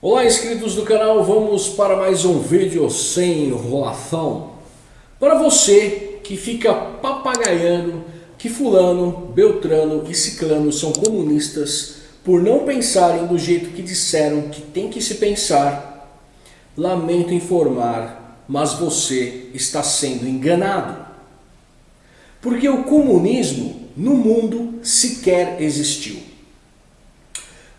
Olá inscritos do canal, vamos para mais um vídeo sem enrolação. Para você que fica papagaiando que fulano, beltrano e ciclano são comunistas por não pensarem do jeito que disseram que tem que se pensar, lamento informar, mas você está sendo enganado. Porque o comunismo no mundo sequer existiu.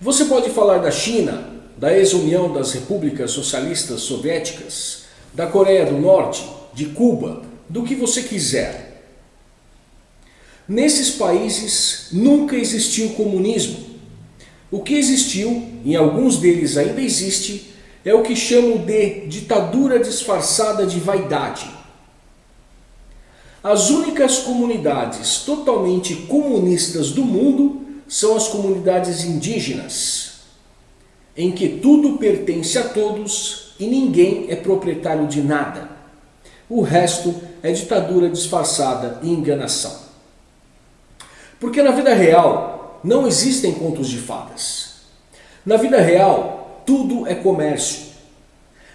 Você pode falar da China, da ex-união das repúblicas socialistas soviéticas, da Coreia do Norte, de Cuba, do que você quiser. Nesses países nunca existiu comunismo. O que existiu, em alguns deles ainda existe, é o que chamam de ditadura disfarçada de vaidade. As únicas comunidades totalmente comunistas do mundo são as comunidades indígenas, em que tudo pertence a todos e ninguém é proprietário de nada. O resto é ditadura disfarçada e enganação. Porque na vida real não existem contos de fadas. Na vida real tudo é comércio.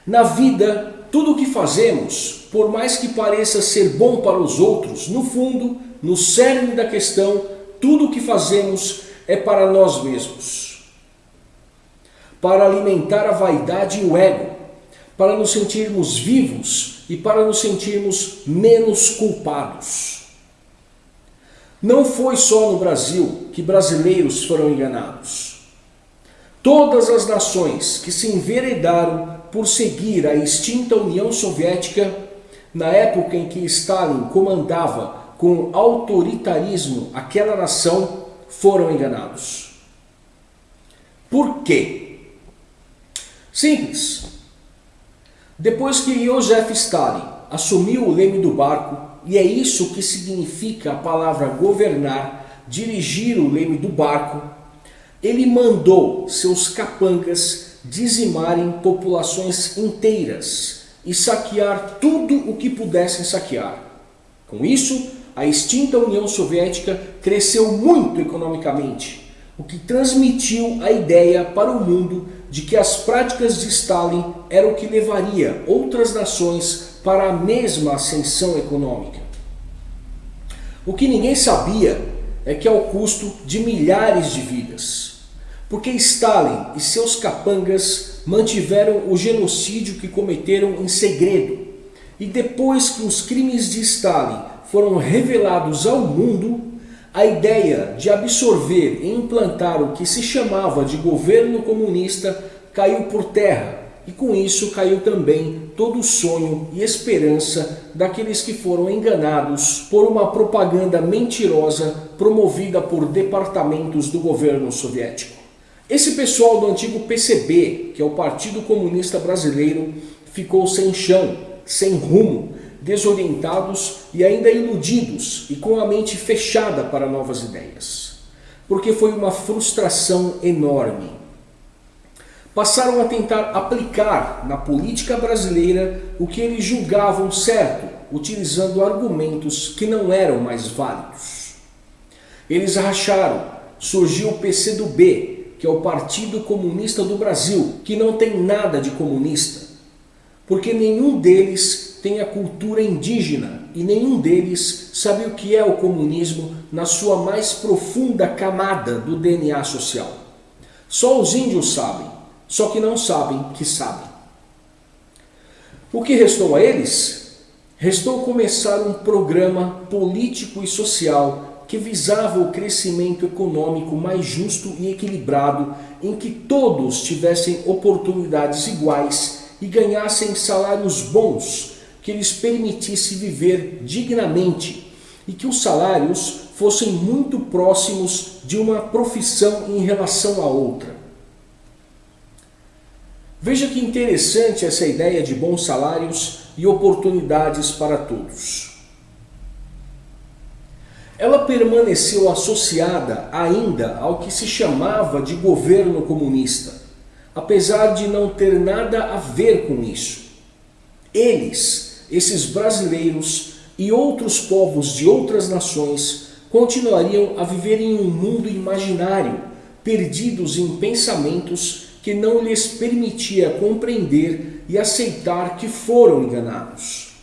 Na vida tudo o que fazemos, por mais que pareça ser bom para os outros, no fundo, no cerne da questão, tudo o que fazemos é para nós mesmos para alimentar a vaidade e o ego, para nos sentirmos vivos e para nos sentirmos menos culpados. Não foi só no Brasil que brasileiros foram enganados. Todas as nações que se enveredaram por seguir a extinta União Soviética, na época em que Stalin comandava com autoritarismo aquela nação, foram enganados. Por quê? Simples. Depois que Joseph Stalin assumiu o leme do barco, e é isso que significa a palavra governar, dirigir o leme do barco, ele mandou seus capangas dizimarem populações inteiras e saquear tudo o que pudessem saquear. Com isso, a extinta União Soviética cresceu muito economicamente, o que transmitiu a ideia para o mundo de que as práticas de Stalin eram o que levaria outras nações para a mesma ascensão econômica. O que ninguém sabia é que ao custo de milhares de vidas. Porque Stalin e seus capangas mantiveram o genocídio que cometeram em segredo. E depois que os crimes de Stalin foram revelados ao mundo, a ideia de absorver e implantar o que se chamava de governo comunista caiu por terra e com isso caiu também todo o sonho e esperança daqueles que foram enganados por uma propaganda mentirosa promovida por departamentos do governo soviético. Esse pessoal do antigo PCB, que é o Partido Comunista Brasileiro, ficou sem chão, sem rumo, desorientados e ainda iludidos e com a mente fechada para novas ideias. Porque foi uma frustração enorme. Passaram a tentar aplicar na política brasileira o que eles julgavam certo, utilizando argumentos que não eram mais válidos. Eles racharam, surgiu o PCdoB, que é o Partido Comunista do Brasil, que não tem nada de comunista, porque nenhum deles tem a cultura indígena e nenhum deles sabe o que é o comunismo na sua mais profunda camada do DNA social. Só os índios sabem, só que não sabem que sabem. O que restou a eles? Restou começar um programa político e social que visava o crescimento econômico mais justo e equilibrado, em que todos tivessem oportunidades iguais e ganhassem salários bons que lhes permitisse viver dignamente e que os salários fossem muito próximos de uma profissão em relação à outra. Veja que interessante essa ideia de bons salários e oportunidades para todos. Ela permaneceu associada ainda ao que se chamava de governo comunista, apesar de não ter nada a ver com isso. Eles esses brasileiros e outros povos de outras nações continuariam a viver em um mundo imaginário, perdidos em pensamentos que não lhes permitia compreender e aceitar que foram enganados.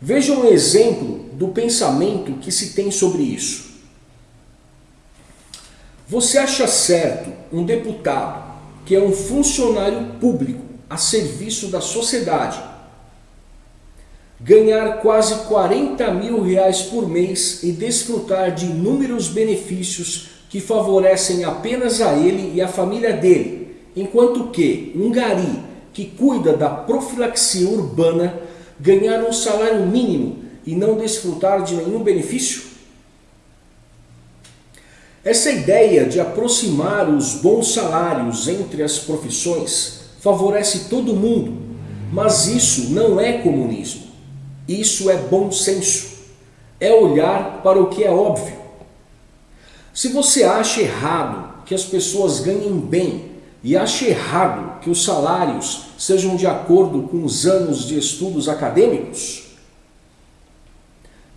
Veja um exemplo do pensamento que se tem sobre isso. Você acha certo um deputado que é um funcionário público a serviço da sociedade ganhar quase 40 mil reais por mês e desfrutar de inúmeros benefícios que favorecem apenas a ele e a família dele, enquanto que um gari que cuida da profilaxia urbana ganhar um salário mínimo e não desfrutar de nenhum benefício? Essa ideia de aproximar os bons salários entre as profissões favorece todo mundo, mas isso não é comunismo. Isso é bom senso. É olhar para o que é óbvio. Se você acha errado que as pessoas ganhem bem e acha errado que os salários sejam de acordo com os anos de estudos acadêmicos,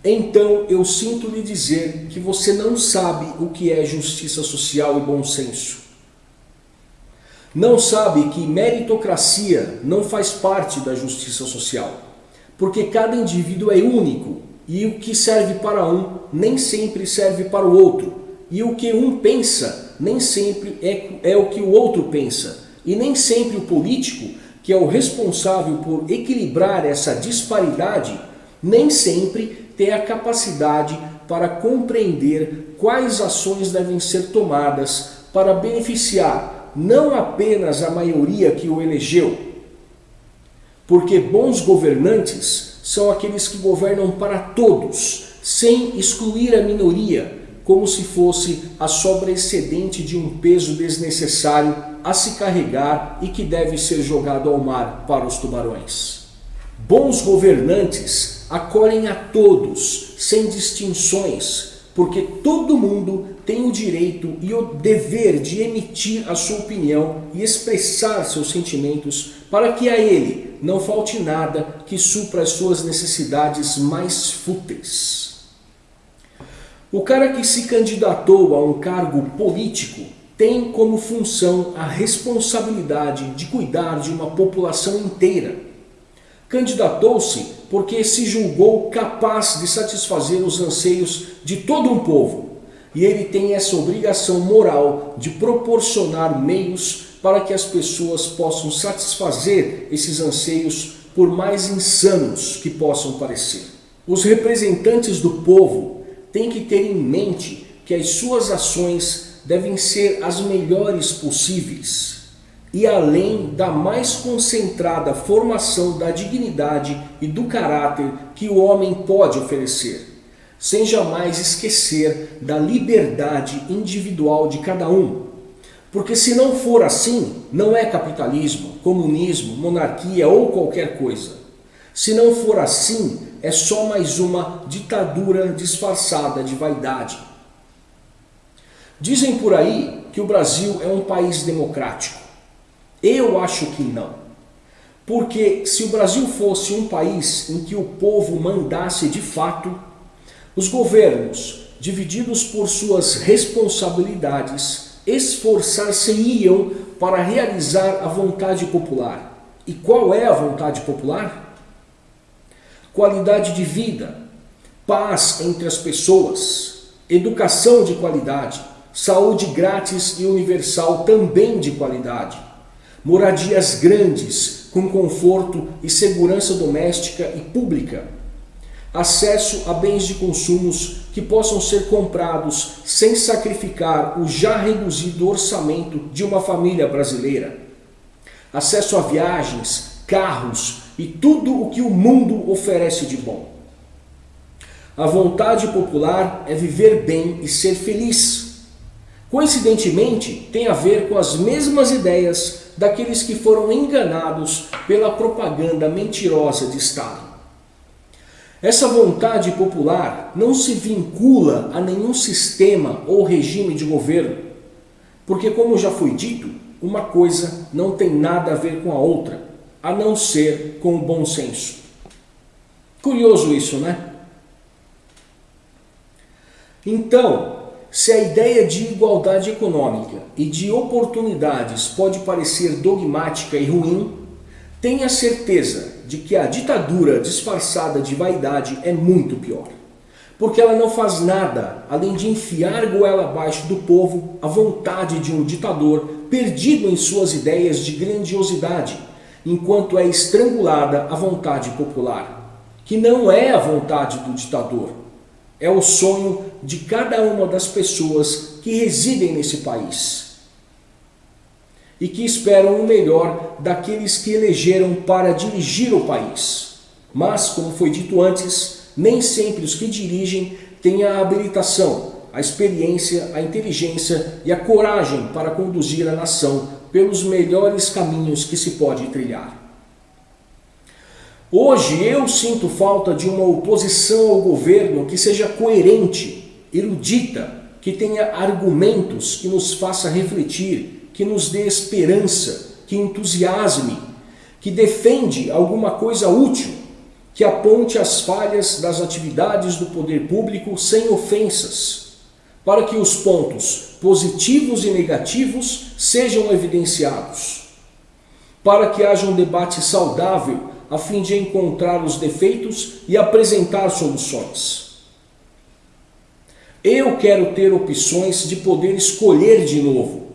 então eu sinto lhe dizer que você não sabe o que é justiça social e bom senso. Não sabe que meritocracia não faz parte da justiça social, porque cada indivíduo é único e o que serve para um nem sempre serve para o outro, e o que um pensa nem sempre é, é o que o outro pensa, e nem sempre o político, que é o responsável por equilibrar essa disparidade, nem sempre ter a capacidade para compreender quais ações devem ser tomadas para beneficiar não apenas a maioria que o elegeu, porque bons governantes são aqueles que governam para todos, sem excluir a minoria, como se fosse a sobra excedente de um peso desnecessário a se carregar e que deve ser jogado ao mar para os tubarões. Bons governantes acolhem a todos, sem distinções, porque todo mundo tem o direito e o dever de emitir a sua opinião e expressar seus sentimentos para que a ele não falte nada que supra as suas necessidades mais fúteis. O cara que se candidatou a um cargo político tem como função a responsabilidade de cuidar de uma população inteira. Candidatou-se porque se julgou capaz de satisfazer os anseios de todo um povo. E ele tem essa obrigação moral de proporcionar meios para que as pessoas possam satisfazer esses anseios, por mais insanos que possam parecer. Os representantes do povo têm que ter em mente que as suas ações devem ser as melhores possíveis e além da mais concentrada formação da dignidade e do caráter que o homem pode oferecer, sem jamais esquecer da liberdade individual de cada um. Porque se não for assim, não é capitalismo, comunismo, monarquia ou qualquer coisa. Se não for assim, é só mais uma ditadura disfarçada de vaidade. Dizem por aí que o Brasil é um país democrático. Eu acho que não. Porque se o Brasil fosse um país em que o povo mandasse de fato, os governos, divididos por suas responsabilidades, esforçar-se-iam para realizar a vontade popular. E qual é a vontade popular? Qualidade de vida, paz entre as pessoas, educação de qualidade, saúde grátis e universal também de qualidade, moradias grandes, com conforto e segurança doméstica e pública, acesso a bens de consumos que possam ser comprados sem sacrificar o já reduzido orçamento de uma família brasileira, acesso a viagens, carros e tudo o que o mundo oferece de bom. A vontade popular é viver bem e ser feliz. Coincidentemente, tem a ver com as mesmas ideias daqueles que foram enganados pela propaganda mentirosa de Stalin. Essa vontade popular não se vincula a nenhum sistema ou regime de governo, porque como já foi dito, uma coisa não tem nada a ver com a outra, a não ser com o bom senso. Curioso isso, né? Então, se a ideia de igualdade econômica e de oportunidades pode parecer dogmática e ruim, tenha certeza de que a ditadura disfarçada de vaidade é muito pior. Porque ela não faz nada além de enfiar goela abaixo do povo a vontade de um ditador perdido em suas ideias de grandiosidade, enquanto é estrangulada a vontade popular, que não é a vontade do ditador, é o sonho de cada uma das pessoas que residem nesse país e que esperam o melhor daqueles que elegeram para dirigir o país. Mas, como foi dito antes, nem sempre os que dirigem têm a habilitação, a experiência, a inteligência e a coragem para conduzir a nação pelos melhores caminhos que se pode trilhar. Hoje eu sinto falta de uma oposição ao governo que seja coerente, erudita, que tenha argumentos que nos faça refletir, que nos dê esperança, que entusiasme, que defende alguma coisa útil, que aponte as falhas das atividades do poder público sem ofensas, para que os pontos positivos e negativos sejam evidenciados, para que haja um debate saudável a fim de encontrar os defeitos e apresentar soluções. Eu quero ter opções de poder escolher de novo.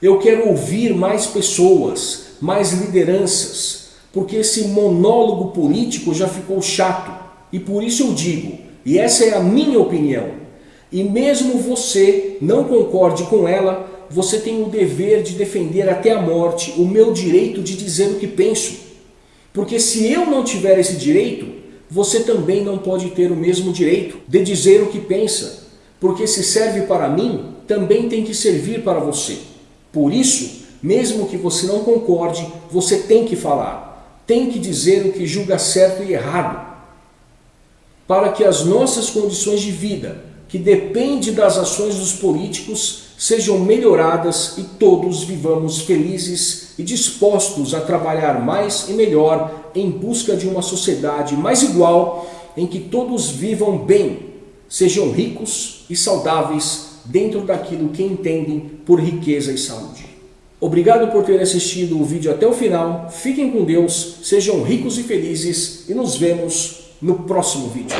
Eu quero ouvir mais pessoas, mais lideranças, porque esse monólogo político já ficou chato. E por isso eu digo, e essa é a minha opinião, e mesmo você não concorde com ela, você tem o dever de defender até a morte o meu direito de dizer o que penso. Porque se eu não tiver esse direito, você também não pode ter o mesmo direito de dizer o que pensa. Porque se serve para mim, também tem que servir para você. Por isso, mesmo que você não concorde, você tem que falar. Tem que dizer o que julga certo e errado. Para que as nossas condições de vida, que depende das ações dos políticos, sejam melhoradas e todos vivamos felizes e dispostos a trabalhar mais e melhor em busca de uma sociedade mais igual, em que todos vivam bem, sejam ricos e saudáveis dentro daquilo que entendem por riqueza e saúde. Obrigado por ter assistido o vídeo até o final, fiquem com Deus, sejam ricos e felizes e nos vemos no próximo vídeo.